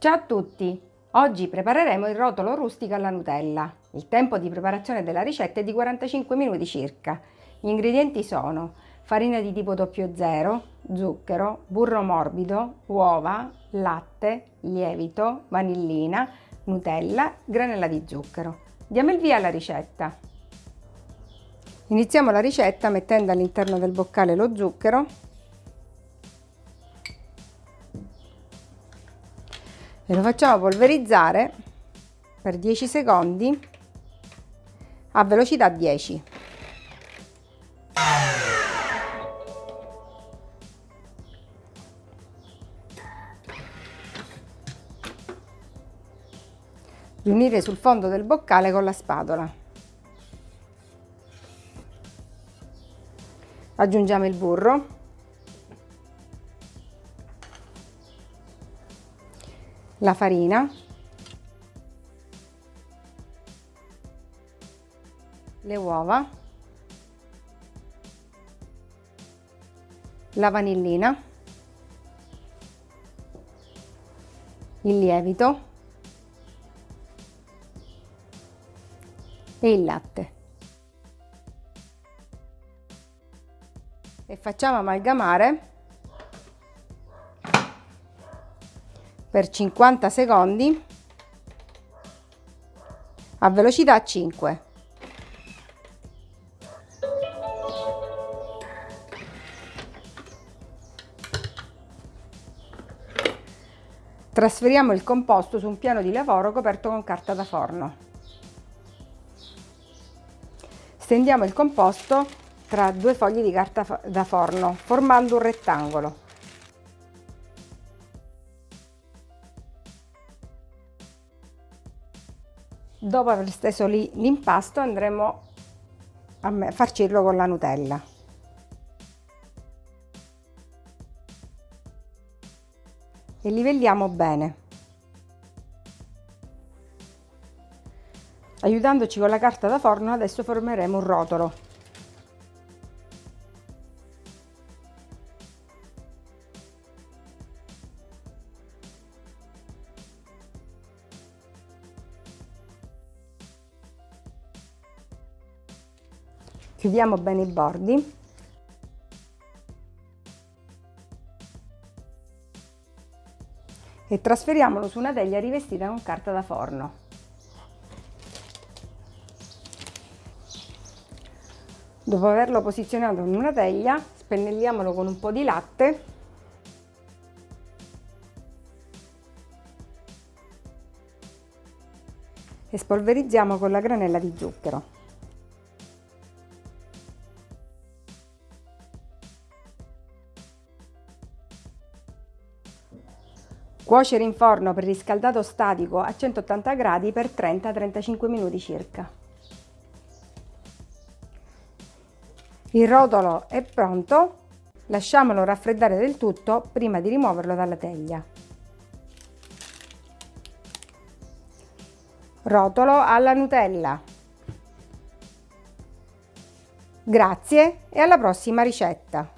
Ciao a tutti! Oggi prepareremo il rotolo rustico alla Nutella. Il tempo di preparazione della ricetta è di 45 minuti circa. Gli ingredienti sono farina di tipo 00, zucchero, burro morbido, uova, latte, lievito, vanillina, Nutella, granella di zucchero. Diamo il via alla ricetta. Iniziamo la ricetta mettendo all'interno del boccale lo zucchero e lo facciamo polverizzare per 10 secondi a velocità 10. Riunire sul fondo del boccale con la spatola. Aggiungiamo il burro la farina, le uova, la vanillina, il lievito. E il latte. E facciamo amalgamare per 50 secondi a velocità 5. Trasferiamo il composto su un piano di lavoro coperto con carta da forno. Stendiamo il composto tra due fogli di carta da forno formando un rettangolo. Dopo aver steso l'impasto andremo a farcirlo con la Nutella. E livelliamo bene. Aiutandoci con la carta da forno adesso formeremo un rotolo. Chiudiamo bene i bordi e trasferiamolo su una teglia rivestita con carta da forno. Dopo averlo posizionato in una teglia, spennelliamolo con un po' di latte e spolverizziamo con la granella di zucchero. Cuocere in forno per riscaldato statico a 180 gradi per 30-35 minuti circa. Il rotolo è pronto, lasciamolo raffreddare del tutto prima di rimuoverlo dalla teglia. Rotolo alla Nutella. Grazie e alla prossima ricetta!